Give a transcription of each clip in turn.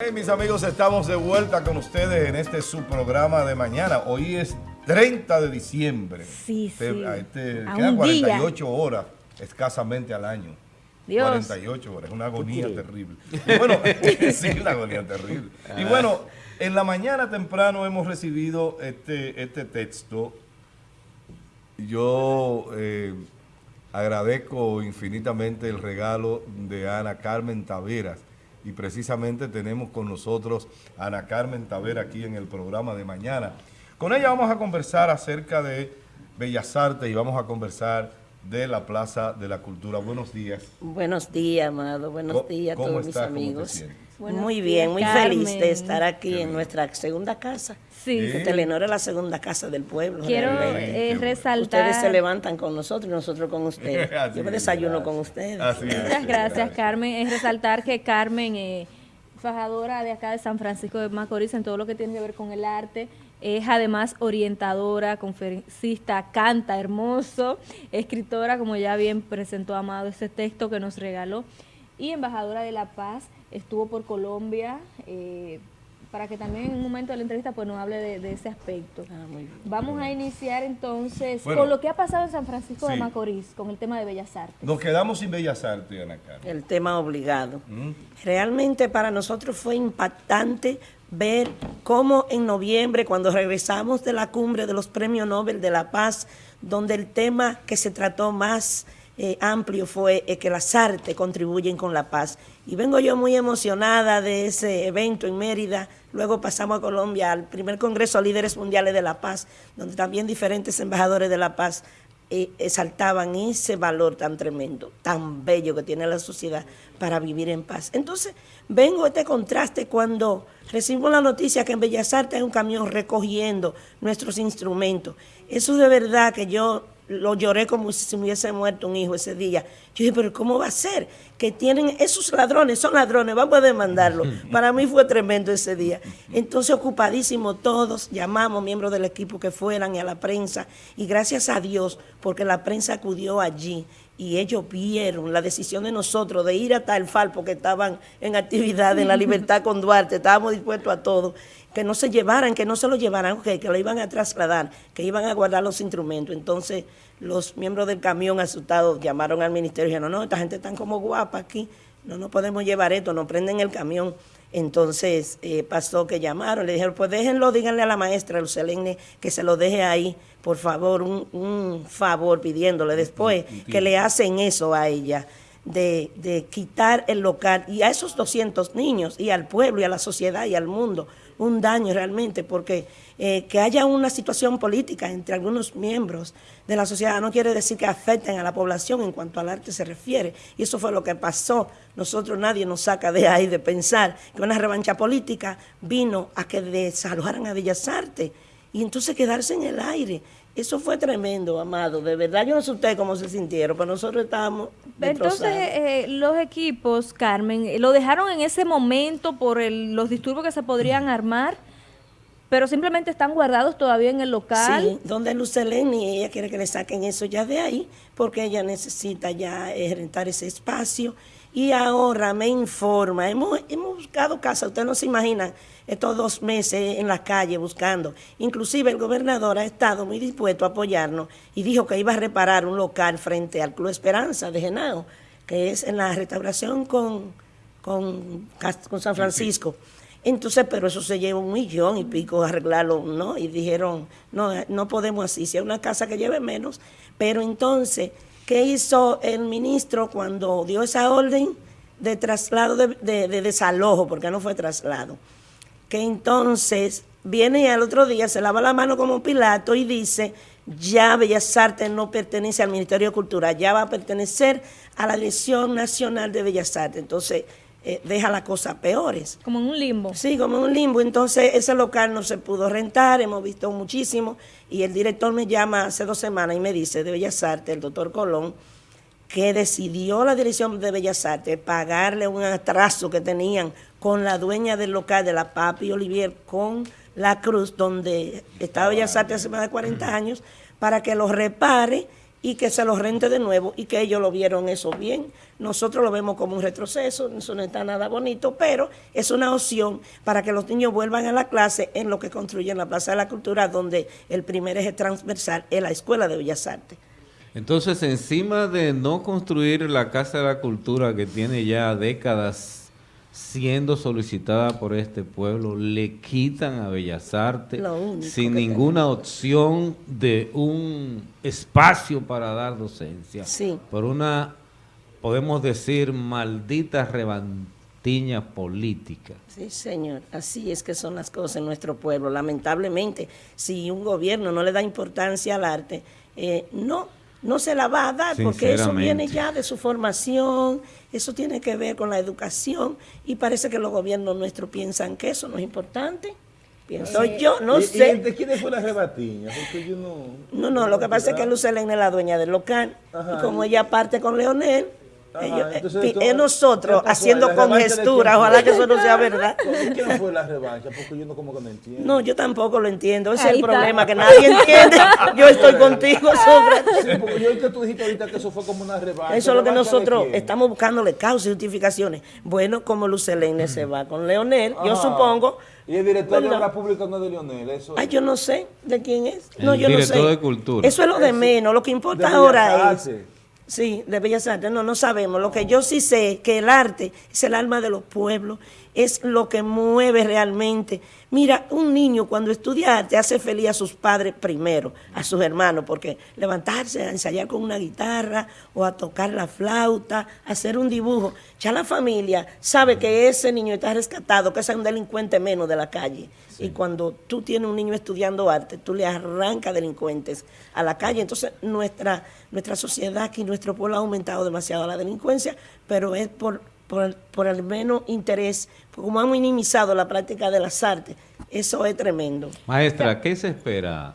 Hey, mis amigos, estamos de vuelta con ustedes en este su programa de mañana. Hoy es 30 de diciembre. Sí, Este- sí. Este, A quedan un día. 48 horas escasamente al año. Dios. 48 horas, es una agonía terrible. Y bueno, sí, una agonía terrible. Y bueno, en la mañana temprano hemos recibido este, este texto. Yo eh, agradezco infinitamente el regalo de Ana Carmen Taveras. Y precisamente tenemos con nosotros a Ana Carmen Tavera aquí en el programa de mañana. Con ella vamos a conversar acerca de Bellas Artes y vamos a conversar de la Plaza de la Cultura. Buenos días. Buenos días, amado. Buenos ¿Cómo- días a todos mis amigos. Buenos muy días, bien, muy Carmen. feliz de estar aquí Qué en bien. nuestra segunda casa. Sí. Sí. Que Telenor es la segunda casa del pueblo. Quiero eh, resaltar. Ustedes se levantan con nosotros y nosotros con ustedes. Yo me es, desayuno gracias. con ustedes. Así es. Muchas gracias, Carmen. Es resaltar que Carmen, eh, fajadora de acá de San Francisco de Macorís, en todo lo que tiene que ver con el arte, es además orientadora, conferencista, canta hermoso, escritora, como ya bien presentó Amado este texto que nos regaló, y embajadora de la paz. Estuvo por Colombia. eh, para que también en un momento de la entrevista pues nos hable de, de ese aspecto. Ah, muy bien. Vamos a iniciar entonces Bueno. con lo que ha pasado en San Francisco de. Macorís, con el tema de Bellas Artes. Nos quedamos sin Bellas Artes, Ana Carmen. El tema obligado. ¿Mm? Realmente para nosotros fue impactante ver cómo en noviembre, cuando regresamos de la cumbre de los Premios Nobel de la Paz, donde el tema que se trató más eh, amplio fue eh, que las artes contribuyen con la paz. Y vengo yo muy emocionada de ese evento en Mérida. Luego pasamos a Colombia al primer Congreso de Líderes Mundiales de la Paz, donde también diferentes embajadores de la paz eh, exaltaban ese valor tan tremendo, tan bello que tiene la sociedad para vivir en paz. Entonces, vengo a este contraste cuando recibimos la noticia que en Bellas Artes hay un camión recogiendo nuestros instrumentos. Eso de verdad que yo lo lloré como si se me hubiese muerto un hijo ese día. Yo dije, pero ¿cómo va a ser? Que tienen esos ladrones, son ladrones, vamos a demandarlos. Para mí fue tremendo ese día. Entonces, ocupadísimos todos, llamamos miembros del equipo que fueran y a la prensa. Y gracias a Dios, porque la prensa acudió allí y ellos vieron la decisión de nosotros de ir hasta el FAL porque estaban en actividad en la libertad con Duarte, estábamos dispuestos a todo, que no se llevaran, que no se lo llevaran, ok, que lo iban a trasladar, que iban a guardar los instrumentos. Entonces los miembros del camión asustados llamaron al ministerio y dijeron, no, no, esta gente está como guapa aquí, no nos podemos llevar esto, nos prenden el camión. Entonces eh, pasó que llamaron, le dijeron, pues déjenlo, díganle a la maestra Lucelene que se lo deje ahí, por favor, un, un favor pidiéndole después que le hacen eso a ella, de, de quitar el local y a esos 200 niños y al pueblo y a la sociedad y al mundo un daño realmente, porque eh, que haya una situación política entre algunos miembros de la sociedad no quiere decir que afecten a la población en cuanto al arte se refiere. Y eso fue lo que pasó. Nosotros nadie nos saca de ahí de pensar que una revancha política vino a que desalojaran a Bellas Artes y entonces quedarse en el aire. Eso fue tremendo, amado. De verdad, yo no sé ustedes cómo se sintieron, pero nosotros estábamos Entonces, eh, los equipos, Carmen, eh, lo dejaron en ese momento por el- los disturbios que se podrían armar, pero simplemente están guardados todavía en el local. Sí, donde Lucelene, ella quiere que le saquen eso ya de ahí, porque ella necesita ya eh, rentar ese espacio. Y ahora me informa, hemos, hemos buscado casa, ustedes no se imaginan, estos dos meses en la calle buscando. Inclusive el gobernador ha estado muy dispuesto a apoyarnos y dijo que iba a reparar un local frente al Club Esperanza de Genao, que es en la restauración con, con, con San Francisco. Entonces, pero eso se lleva un millón y pico arreglarlo, ¿no? Y dijeron, no, no podemos así, si es una casa que lleve menos. Pero entonces, ¿qué hizo el ministro cuando dio esa orden de traslado, de, de- de desalojo, porque no fue traslado? Que entonces viene y al otro día se lava la mano como Pilato y dice, ya Bellas Artes no pertenece al Ministerio de Cultura, ya va a pertenecer a la Dirección Nacional de Bellas Artes. Entonces, eh, deja la cosa peores. Como en un limbo. Sí, como en un limbo. Entonces, ese local no se pudo rentar, hemos visto muchísimo. Y el director me llama hace dos semanas y me dice de Bellas Artes, el doctor Colón, que decidió la dirección de Bellas Artes pagarle un atraso que tenían con la dueña del local de la Papi Olivier, con la Cruz, donde estaba Bellas Artes hace más de 40 años, para que lo repare y que se los rente de nuevo y que ellos lo vieron eso bien. Nosotros lo vemos como un retroceso, eso no está nada bonito, pero es una opción para que los niños vuelvan a la clase en lo que construyen la Plaza de la Cultura, donde el primer eje transversal es la Escuela de Bellas Artes. Entonces, encima de no construir la Casa de la Cultura que tiene ya décadas siendo solicitada por este pueblo, le quitan a Bellas Artes sin ninguna opción de un espacio para dar docencia. Sí. Por una, podemos decir, maldita rebantiña política. Sí, señor. Así es que son las cosas en nuestro pueblo. Lamentablemente, si un gobierno no le da importancia al arte, eh, no no se la va a dar porque eso viene ya de su formación, eso tiene que ver con la educación y parece que los gobiernos nuestros piensan que eso no es importante. Pienso yo, no sé. ¿De quién fue la rebatiña? Porque yo no... No, no, lo que pasa es que Lucelene es la dueña del local y como ella parte con Leonel, es nosotros haciendo congestura, ojalá que eso no sea verdad. ¿Quién fue la revancha? Porque yo no como que no entiendo. No, yo tampoco lo entiendo, ese es el problema, que nadie entiende. Yo estoy contigo sobre sí, porque yo que tú dijiste ahorita que eso fue como una revancha. Eso es lo que nosotros estamos buscándole causas y justificaciones. Bueno, como Lucelene se va con Leonel, yo supongo... Y el director de la pública no es de Leonel, eso Ay, yo no sé de quién es. no, yo no sé. de cultura. Eso es lo de menos, lo que importa ahora es... Sí, de Bellas Artes, no, no sabemos. Lo que yo sí sé que el arte es el alma de los pueblos, es lo que mueve realmente. Mira, un niño cuando estudia arte hace feliz a sus padres primero, a sus hermanos, porque levantarse a ensayar con una guitarra o a tocar la flauta, hacer un dibujo, ya la familia sabe que ese niño está rescatado, que es un delincuente menos de la calle. Y cuando tú tienes un niño estudiando arte, tú le arrancas delincuentes a la calle. Entonces, nuestra, nuestra sociedad aquí, nuestro pueblo ha aumentado demasiado la delincuencia, pero es por, por, el menos interés, como han minimizado la práctica de las artes. Eso es tremendo. Maestra, ¿qué se espera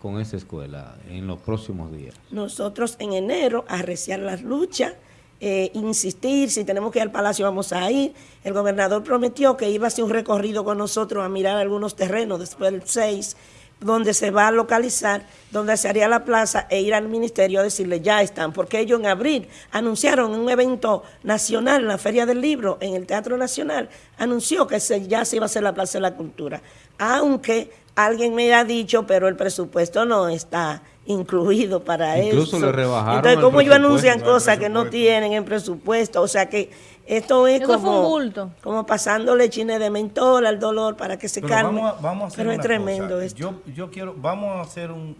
con esa escuela en los próximos días? Nosotros en enero, arreciar las luchas, eh, insistir, si tenemos que ir al Palacio vamos a ir. El gobernador prometió que iba a hacer un recorrido con nosotros a mirar algunos terrenos después del 6, donde se va a localizar, donde se haría la plaza e ir al ministerio a decirle ya están, porque ellos en abril anunciaron un evento nacional, la Feria del Libro, en el Teatro Nacional, anunció que ya se iba a hacer la Plaza de la Cultura, aunque alguien me ha dicho, pero el presupuesto no está incluido para eso. Incluso le rebajaron Entonces, ¿cómo ellos anuncian cosas que no tienen en presupuesto? O sea que esto es como, como pasándole chine de mentol al dolor para que se calme. Vamos a, vamos a hacer Pero es tremendo esto. Yo, yo quiero, vamos a hacer un,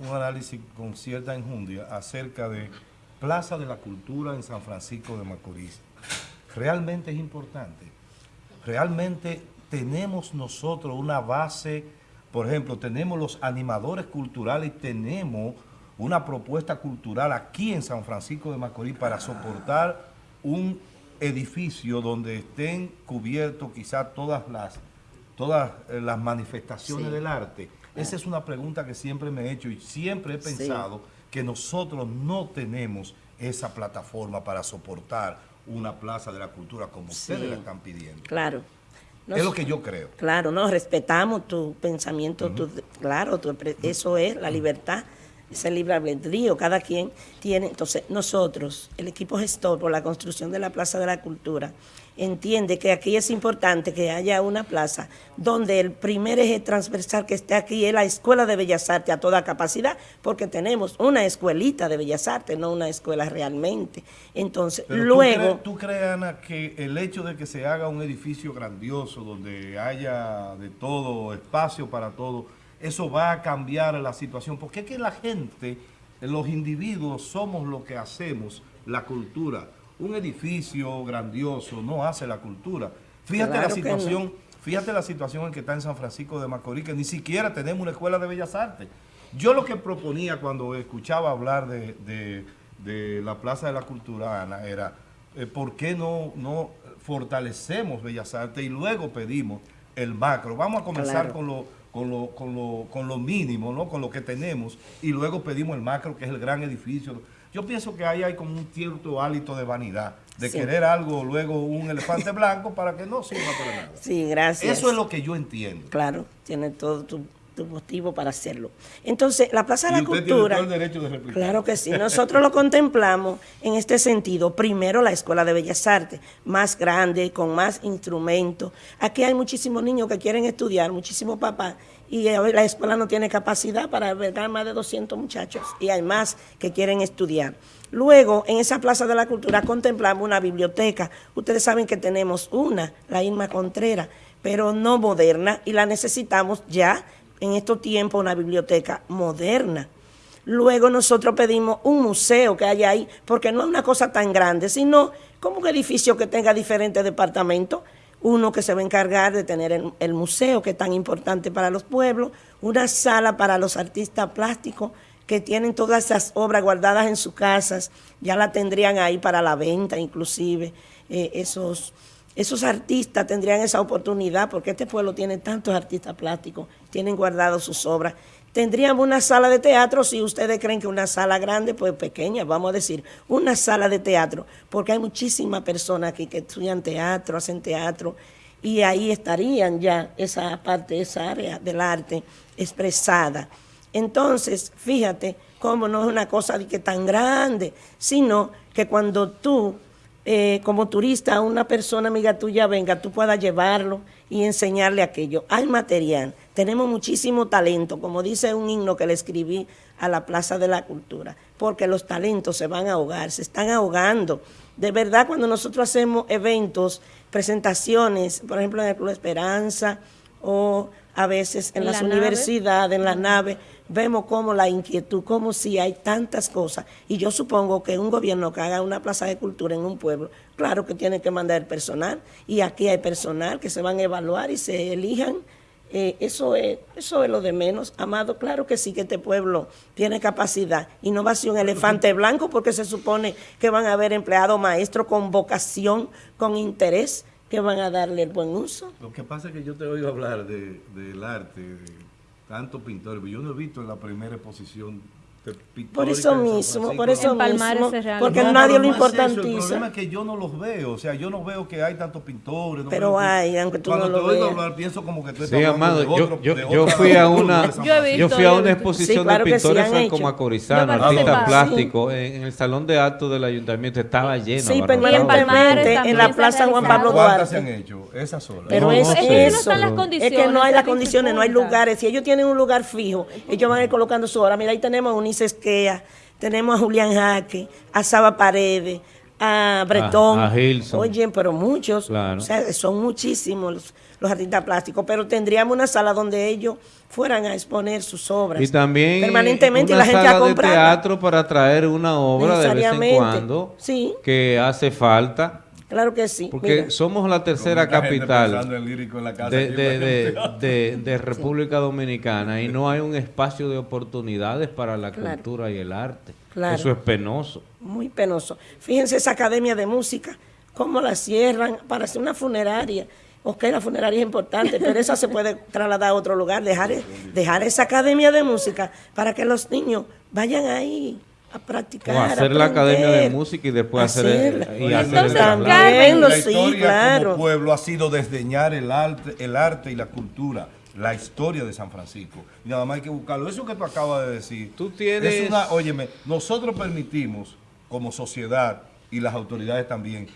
un, análisis con cierta enjundia acerca de Plaza de la Cultura en San Francisco de Macorís. Realmente es importante. Realmente tenemos nosotros una base por ejemplo, tenemos los animadores culturales, tenemos una propuesta cultural aquí en San Francisco de Macorís para soportar un edificio donde estén cubiertos quizás todas las, todas eh, las manifestaciones del arte. Esa es una pregunta que siempre me he hecho y siempre he pensado que nosotros no tenemos esa plataforma para soportar una plaza de la cultura como ustedes la están pidiendo. Claro es lo que yo creo. Claro, no, respetamos tu pensamiento, claro, eso es la libertad, es el libre albedrío, cada quien tiene. Entonces, nosotros, el equipo gestor por la construcción de la Plaza de la Cultura, entiende que aquí es importante que haya una plaza donde el primer eje transversal que esté aquí es la Escuela de Bellas Artes a toda capacidad, porque tenemos una escuelita de Bellas Artes, no una escuela realmente. Entonces, luego... ¿Tú crees, Ana, que el hecho de que se haga un edificio grandioso donde haya de todo, espacio para todo, eso va a cambiar la situación? Porque es que la gente, los individuos somos lo que hacemos, la cultura un edificio grandioso no hace la cultura. Fíjate la situación, fíjate la situación en que está en San Francisco de Macorís, que ni siquiera tenemos una escuela de bellas artes. Yo lo que proponía cuando escuchaba hablar de, la Plaza de la Cultura, Ana, era eh, ¿por qué no, no fortalecemos Bellas Artes y luego pedimos el macro? Vamos a comenzar con lo con lo, con, lo, con lo mínimo, ¿no? con lo que tenemos, y luego pedimos el macro, que es el gran edificio yo pienso que ahí hay como un cierto hálito de vanidad, de querer algo, luego un elefante blanco para que no sirva para nada. Sí, gracias. Eso es lo que yo entiendo. Claro, tiene todo tu tu motivo para hacerlo. Entonces, la Plaza de la usted tiene Cultura... todo el derecho de replicar. Claro que sí. Nosotros lo contemplamos en este sentido. Primero, la Escuela de Bellas Artes, más grande, con más instrumentos. Aquí hay muchísimos niños que quieren estudiar, muchísimos papás, y hoy la escuela no tiene capacidad para albergar más de 200 muchachos, y hay más que quieren estudiar. Luego, en esa Plaza de la Cultura contemplamos una biblioteca. Ustedes saben que tenemos una, la Irma Contreras, pero no moderna, y la necesitamos ya en estos tiempos, una biblioteca moderna. Luego nosotros pedimos un museo que haya ahí, porque no es una cosa tan grande, sino como un edificio que tenga diferentes departamentos. Uno que se va a encargar de tener el, museo, que es tan importante para los pueblos, una sala para los artistas plásticos que tienen todas esas obras guardadas en sus casas, ya la tendrían ahí para la venta inclusive, eh, esos, esos artistas tendrían esa oportunidad, porque este pueblo tiene tantos artistas plásticos, tienen guardados sus obras. Tendríamos una sala de teatro, si ustedes creen que una sala grande, pues pequeña, vamos a decir, una sala de teatro, porque hay muchísimas personas aquí que estudian teatro, hacen teatro, y ahí estarían ya esa parte, esa área del arte expresada. Entonces, fíjate cómo no es una cosa que tan grande, sino que cuando tú, eh, como turista, una persona amiga tuya venga, tú puedas llevarlo y enseñarle aquello. Hay material, tenemos muchísimo talento, como dice un himno que le escribí a la Plaza de la Cultura, porque los talentos se van a ahogar, se están ahogando. De verdad, cuando nosotros hacemos eventos, presentaciones, por ejemplo, en el Club Esperanza o a veces en, En las la nave. universidades, en la nave, vemos como la inquietud, como si hay tantas cosas. Y yo supongo que un gobierno que haga una plaza de cultura en un pueblo, claro que tiene que mandar personal. Y aquí hay personal que se van a evaluar y se elijan. Eh, eso, es, eso es lo de menos. Amado, claro que sí que este pueblo tiene capacidad. Y no va a ser un elefante blanco porque se supone que van a haber empleados maestros con vocación, con interés, que van a darle el buen uso. Lo que pasa es que yo te oigo hablar de, del arte, tantos pintores, yo no he visto en la primera exposición. Por eso mismo, por eso mismo, porque No, nadie pero lo eso, El importantiza. problema es que yo no los veo, o sea, yo no veo que hay tantos pintores. no Pero hay, aunque tú Cuando no lo te oigo veas. hablar, pienso como que tú estás Sí, hablando amado, de yo, otro- yo, de yo otra fui a una Yo Francisco. yo visto, fui a una visto. exposición Sí, claro de sí, pintores han hecho. franco-macorizanos, Yo artistas plásticos, en, el salón de actos del ayuntamiento estaba lleno. Sí, abarrotado. en la Plaza Juan Pablo. ¿Cuántas se han Duarte. hecho? Esas solas. Pero es eso. están las Es condiciones. que no hay las condiciones, no hay lugares. Si ellos tienen un lugar fijo, ellos van a ir colocando su hora. Mira, ahí tenemos a Unice Esquea, tenemos a Julián Jaque, a Saba Paredes, a Bretón. A- a Gilson. Oye, pero muchos. Claro. O sea, son muchísimos los, los artistas plásticos. Pero tendríamos una sala donde ellos fueran a exponer sus obras. Y también permanentemente y una la gente sala a de teatro para traer una obra de vez en cuando Sí. que hace falta. Claro que sí. Porque Mira. somos la tercera capital en la casa, de, República Dominicana y no hay un espacio de oportunidades para la Claro. cultura y el arte. Claro. Eso es penoso. muy penoso. Fíjense esa academia de música, cómo la cierran para hacer una funeraria. Ok, la funeraria es importante, pero esa se puede trasladar a otro lugar, dejar, dejar esa academia de música para que los niños vayan ahí a practicar. O hacer la academia de música y después hacer, hacerla. y hacer el. Carmen, la sí, historia claro. como pueblo ha sido desdeñar el arte, el arte y la cultura, la historia de San Francisco. Y nada más hay que buscarlo. Eso que tú acabas de decir. Tú tienes- Es una, óyeme, nosotros permitimos como sociedad y las autoridades también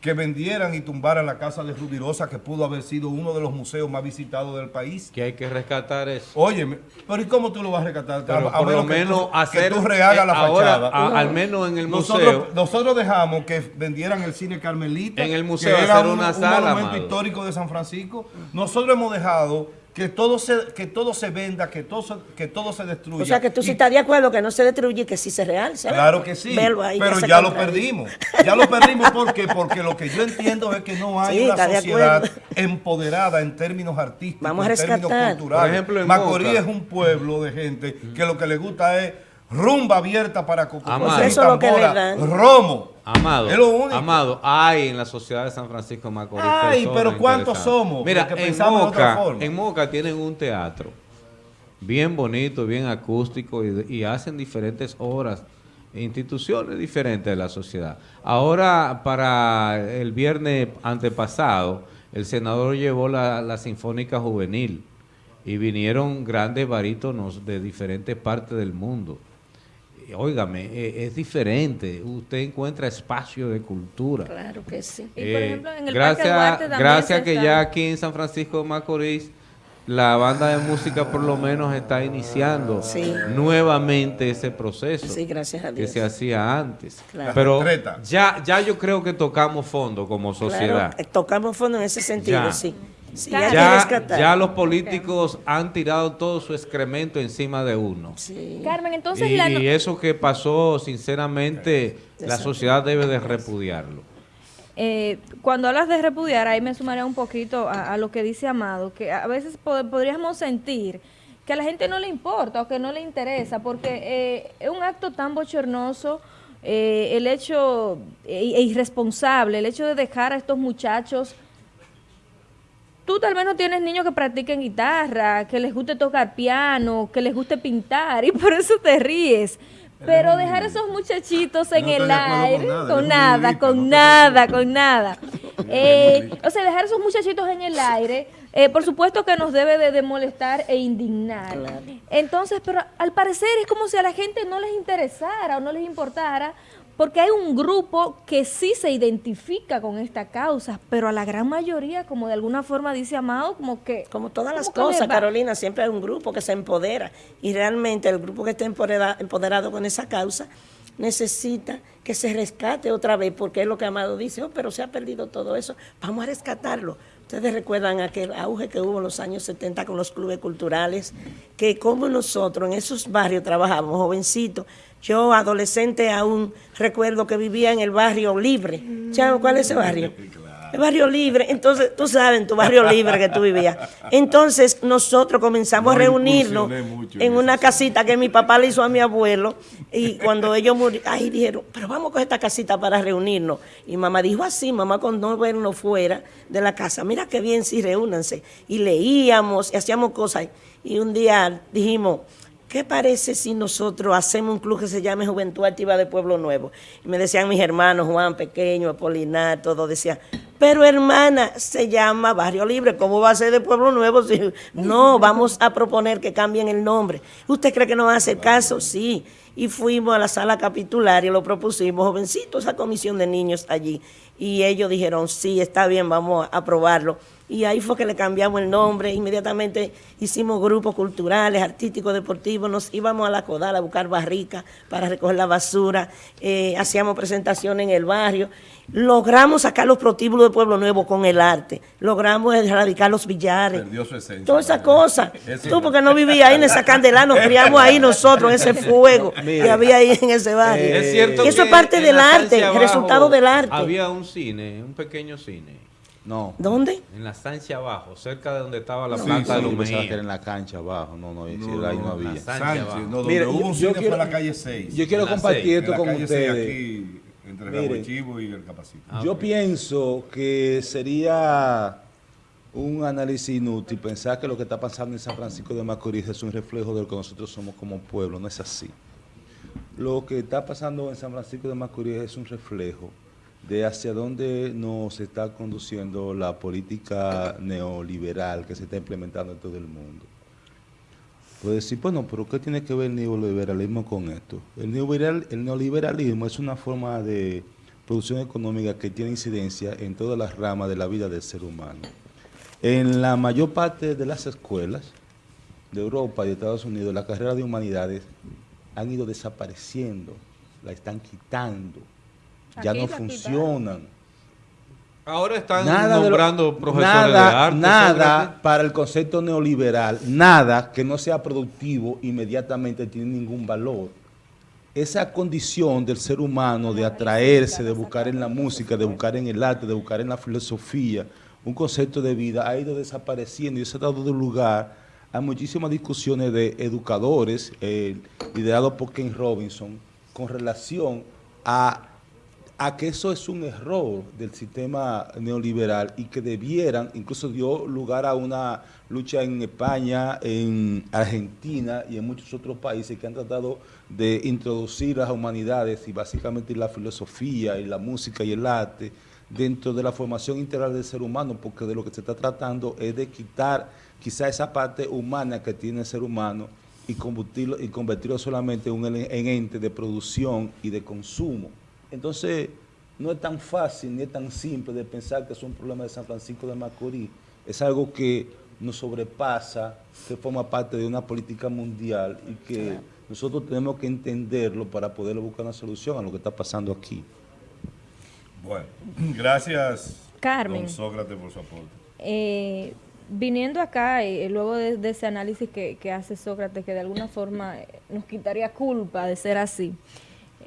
que vendieran y tumbaran la casa de Rubirosa, que pudo haber sido uno de los museos más visitados del país. Que hay que rescatar eso. Óyeme, pero ¿y cómo tú lo vas a rescatar? Pero A- a por lo que tú- menos que hacer tú rehagas eh, la ahora, fachada. a- al menos en el museo Nosotros, nosotros dejamos que vendieran el cine Carmelita. En el museo que era hacer un, una un sala, monumento amado. histórico de San Francisco. Nosotros hemos dejado que todo se, que todo se venda, que todo se, que todo se destruya. O sea, que tú sí estás de acuerdo que no se destruye y que sí se realce. ¿verdad? Claro que sí, ahí, pero ya lo perdimos. Ya lo perdimos porque porque lo que yo entiendo es que no hay Sí, una sociedad empoderada en términos artísticos, Vamos a en términos culturales. Por ejemplo, en Macorís es un pueblo de gente que lo que le gusta es rumba abierta para Amado. y Eso es lo que le tambora, dan. romo. Amado, Es lo único. Amado, hay en la sociedad de San Francisco de Macorís. Ay, pero ¿cuántos somos? Mira, en pensamos de otra Moca, forma. en Moca tienen un teatro bien bonito, bien acústico y, y hacen diferentes obras, instituciones diferentes de la sociedad. Ahora, para el viernes antepasado, el senador llevó la, la Sinfónica Juvenil y vinieron grandes barítonos de diferentes partes del mundo. Óigame, eh, es diferente. Usted encuentra espacio de cultura. Claro que sí. Y, por Eh, ejemplo, en el gracias, Parque Duarte también gracias que está- ya aquí en San Francisco de Macorís la banda de música por lo menos está iniciando Sí. nuevamente ese proceso Sí, gracias a que se hacía antes. Claro. Pero ya, ya yo creo que tocamos fondo como sociedad. Claro, eh, tocamos fondo en ese sentido, Ya. sí. Sí, Ya, ya los políticos han tirado todo su excremento encima de uno. Sí. Carmen, entonces y, la no- y eso que pasó, sinceramente, la sociedad debe de repudiarlo. Eh, cuando hablas de repudiar, ahí me sumaré un poquito a, a lo que dice Amado, que a veces po- podríamos sentir que a la gente no le importa o que no le interesa, porque eh, es un acto tan bochornoso, eh, el hecho e, e irresponsable, el hecho de dejar a estos muchachos tú tal vez no tienes niños que practiquen guitarra, que les guste tocar piano, que les guste pintar y por eso te ríes. Pero dejar a esos muchachitos en No el con aire, nada, con nada, con nada, con nada. Eh, o sea, dejar a esos muchachitos en el aire, eh, por supuesto que nos debe de, de molestar e indignar. Claro. Entonces, pero al parecer es como si a la gente no les interesara o no les importara, porque hay un grupo que sí se identifica con esta causa, pero a la gran mayoría, como de alguna forma dice Amado, como que... Como todas las cosas. Carolina, siempre hay un grupo que se empodera y realmente el grupo que está empodera- empoderado con esa causa necesita que se rescate otra vez, porque es lo que Amado dice, oh, pero se ha perdido todo eso, vamos a rescatarlo. Ustedes recuerdan aquel auge que hubo en los años 70 con los clubes culturales, que como nosotros en esos barrios trabajábamos, jovencitos, yo adolescente aún recuerdo que vivía en el barrio libre. ¿Saben cuál es ese barrio? El barrio libre, entonces tú sabes, en tu barrio libre que tú vivías. Entonces nosotros comenzamos No a reunirnos en en una eso. casita que mi papá le hizo a mi abuelo y cuando ellos murieron, ahí dijeron, pero vamos con esta casita para reunirnos. Y mamá dijo así, mamá con no vernos fuera de la casa, mira qué bien, sí, reúnanse. Y leíamos y hacíamos cosas. Y un día dijimos, ¿Qué parece si nosotros hacemos un club que se llame Juventud Activa de Pueblo Nuevo? Y me decían mis hermanos, Juan Pequeño, Apolinar, todos decían, pero hermana, se llama Barrio Libre, ¿cómo va a ser de Pueblo Nuevo? si- No, vamos a proponer que cambien el nombre. ¿Usted cree que nos va a hacer caso? Sí. Y fuimos a la sala capitular y lo propusimos, jovencitos, esa comisión de niños allí. Y ellos dijeron, sí, está bien, vamos a aprobarlo. Y ahí fue que le cambiamos el nombre. Inmediatamente hicimos grupos culturales, artísticos, deportivos. Nos íbamos a la Codal a buscar barricas para recoger la basura. eh, hacíamos presentaciones en el barrio. Logramos sacar los protíbulos de Pueblo Nuevo con el arte. Logramos erradicar los billares. Perdió su esencia. Todas esas cosas. Eso Tú porque no vivías ahí en esa candela, nos criamos ahí nosotros, en ese fuego que había ahí en ese barrio. Eh, es cierto Y eso que es parte del arte, el resultado del arte. Había un cine, un pequeño cine. No. ¿Dónde? En la estancia abajo, cerca de donde estaba la planta sí, de que era en la cancha abajo. No, no, No, ahí no no, había. la Sánchez Sánchez, abajo. no, donde Mire, hubo yo- un cine quiero- fue en la calle 6. Yo quiero compartir esto la con calle 6 ustedes. aquí, entre Mire. Rabochivo y el Capacito. Ah, Yo pienso que sería un análisis inútil pensar que lo que está pasando en San Francisco de Macorís es un reflejo de lo que nosotros somos como pueblo. No es así. Lo que está pasando en San Francisco de Macorís es un reflejo de hacia dónde nos está conduciendo la política neoliberal que se está implementando en todo el mundo. Puede decir, bueno, pero ¿qué tiene que ver el neoliberalismo con esto? El, el neoliberalismo es una forma de producción económica que tiene incidencia en todas las ramas de la vida del ser humano. En la mayor parte de las escuelas de Europa y de Estados Unidos, las carreras de humanidades han ido desapareciendo, la están quitando, ya no funcionan. Ahora están Nada de lo- nombrando profesores nada, de arte. Nada para el concepto neoliberal, nada que no sea productivo inmediatamente tiene ningún valor. Esa condición del ser humano de atraerse, de buscar en la música, de buscar en el arte, de buscar en la filosofía, un concepto de vida ha ido desapareciendo y eso ha dado lugar a muchísimas discusiones de educadores, eh, liderados por Ken Robinson, con relación a a que eso es un error del sistema neoliberal y que debieran, incluso dio lugar a una lucha en España, en Argentina y en muchos otros países que han tratado de introducir las humanidades y básicamente la filosofía y la música y el arte dentro de la formación integral del ser humano, porque de lo que se está tratando es de quitar quizá esa parte humana que tiene el ser humano y convertirlo, y convertirlo solamente en un en ente de producción y de consumo. Entonces, no es tan fácil ni es tan simple de pensar que es un problema de San Francisco de Macorís. Es algo que nos sobrepasa, que forma parte de una política mundial y que nosotros tenemos que entenderlo para poder buscar una solución a lo que está pasando aquí. Bueno, gracias, Carmen. don Sócrates, por su aporte. Eh, viniendo acá, eh, luego de, de ese análisis que, que hace Sócrates, que de alguna forma eh, nos quitaría culpa de ser así,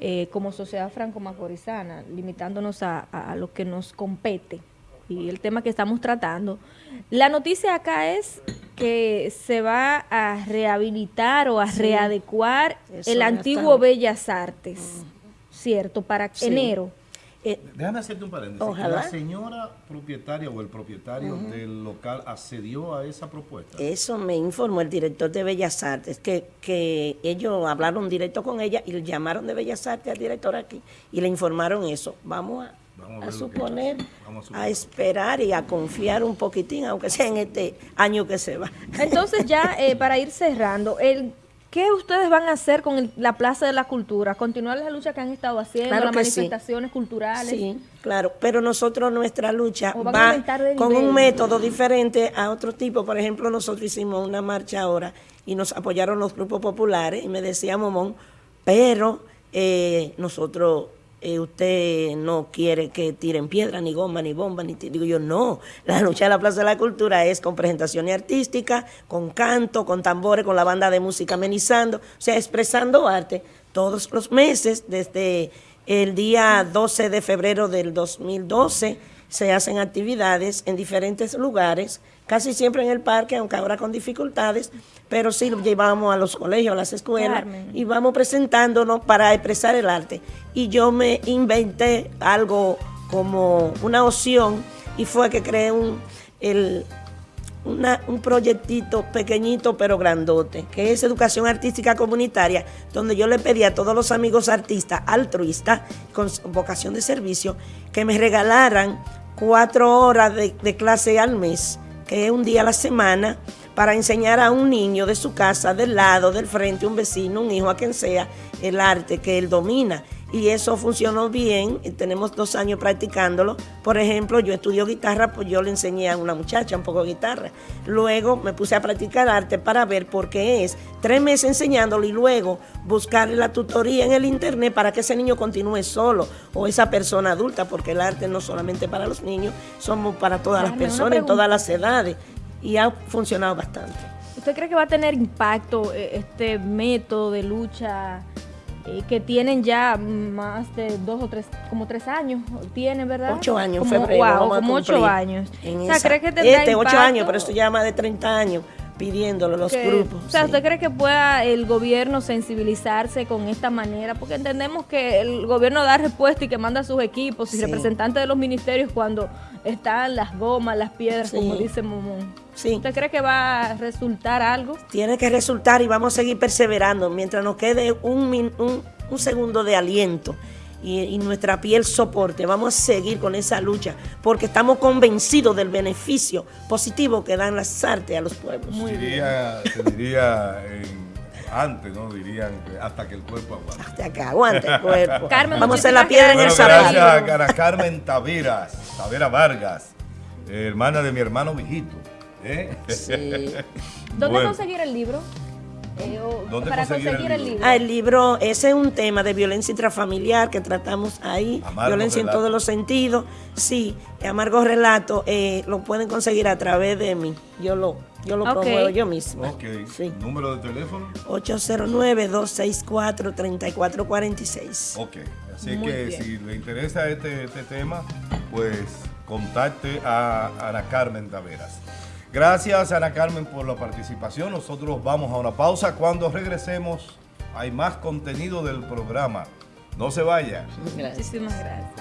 eh, como sociedad franco-macorizana, limitándonos a, lo que nos compete y el tema que estamos tratando. La noticia acá es que se va a rehabilitar o a Sí. readecuar el antiguo. Bellas Artes, ¿cierto? Para Sí. enero. Eh, Déjame hacerte un paréntesis. Ojalá. ¿La señora propietaria o el propietario del local accedió a esa propuesta? Eso me informó el director de Bellas Artes, que, que ellos hablaron directo con ella y le llamaron de Bellas Artes al director aquí y le informaron eso. Vamos a, Vamos suponer. Vamos a esperar y a confiar un poquitín, aunque sea en este año que se va. Entonces ya eh, para ir cerrando, el, ¿qué ustedes van a hacer con el- la Plaza de la Cultura? ¿Continuar la lucha que han estado haciendo, Claro las sí. manifestaciones culturales? Sí, claro, pero nosotros nuestra lucha ¿O van a va con nivel? un método diferente a otro tipo. Por ejemplo, nosotros hicimos una marcha ahora y nos apoyaron los grupos populares y me decía Momón, pero eh, nosotros, eh, usted no quiere que tiren piedra, ni goma, ni bomba, ni ti-". digo yo, no, la lucha de la Plaza de la Cultura es con presentaciones artísticas, con canto, con tambores, con la banda de música amenizando, o sea, expresando arte todos los meses desde el día 12 de febrero del 2012 se hacen actividades en diferentes lugares, casi siempre en el parque, aunque ahora con dificultades, pero sí lo llevamos a los colegios, a las escuelas Carmen. y vamos presentándonos para expresar el arte. Y yo me inventé algo como una opción y fue que creé un, el, una- un proyectito pequeñito pero grandote, que es educación artística comunitaria, donde yo le pedí a todos los amigos artistas altruistas con vocación de servicio que me regalaran cuatro horas de, de clase al mes, que es un día a la semana, para enseñar a un niño de su casa, del lado, del frente, un vecino, un hijo, a quien sea, el arte que él domina. Y eso funcionó bien, tenemos dos años practicándolo. Por ejemplo, yo estudio guitarra, pues yo le enseñé a una muchacha un poco de guitarra. Luego me puse a practicar arte para ver por qué es. Tres meses enseñándolo y luego buscar la tutoría en el internet para que ese niño continúe solo o esa persona adulta, porque el arte no solamente para los niños, somos para todas las personas en todas las edades. Y ha funcionado bastante. ¿Usted cree que va a tener impacto eh, este método de lucha eh, que tienen ya más de dos o tres, como tres años? Tienen, ¿verdad? Ocho años como, febrero. Wow, como ocho años. o sea, esa- ¿cree que tendrá Este, ocho impacto? años, pero esto ya más de 30 años pidiéndolo los que- grupos. O sea, sí. ¿usted cree que pueda el gobierno sensibilizarse con esta manera? Porque entendemos que el gobierno da respuesta y que manda a sus equipos y Sí. representantes de los ministerios cuando están las gomas, las piedras, Sí. como dice Momón. Sí. ¿Usted cree que va a resultar algo? Tiene que resultar y vamos a seguir perseverando mientras nos quede un, min- un, un segundo de aliento y, y nuestra piel soporte. Vamos a seguir con esa lucha porque estamos convencidos del beneficio positivo que dan las artes a los pueblos. diría, se diría en- antes, ¿no? Dirían que hasta que el cuerpo aguante. Hasta que aguante el cuerpo. Carmen, vamos a hacer la piedra en el zapato. gracias a Cara Carmen Taveras, Tavera Vargas, eh, hermana de mi hermano Vigito. ¿eh? Sí. ¿Dónde Bueno. conseguir el libro? Eh, o- ¿Dónde para conseguir el conseguir el libro? libro. Ah, el libro, ese es un tema de violencia intrafamiliar que tratamos ahí, Amargo violencia en todos los sentidos. Sí, Amargo Relato eh, lo pueden conseguir a través de mí. Yo lo, yo lo promuevo yo misma. Ok, Sí. número de teléfono. 809-264-3446. Ok, así Muy que bien. si le interesa este, este tema, pues contacte a Ana Carmen Taveras. Gracias Ana Carmen por la participación. Nosotros vamos a una pausa. Cuando regresemos hay más contenido del programa. No se vaya. Gracias. Muchísimas gracias.